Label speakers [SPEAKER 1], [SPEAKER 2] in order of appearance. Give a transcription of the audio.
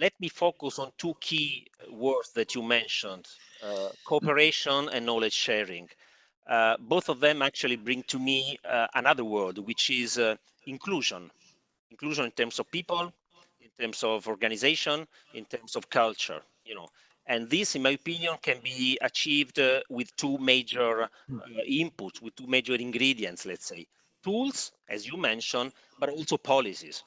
[SPEAKER 1] let me focus on two key uh, words that you mentioned, uh, cooperation and knowledge sharing. Uh, both of them actually bring to me uh, another word, which is uh, inclusion. Inclusion in terms of people, in terms of organization, in terms of culture, you know. And this, in my opinion, can be achieved uh, with two major inputs, with two major ingredients, let's say. Tools, as you mentioned, but also policies.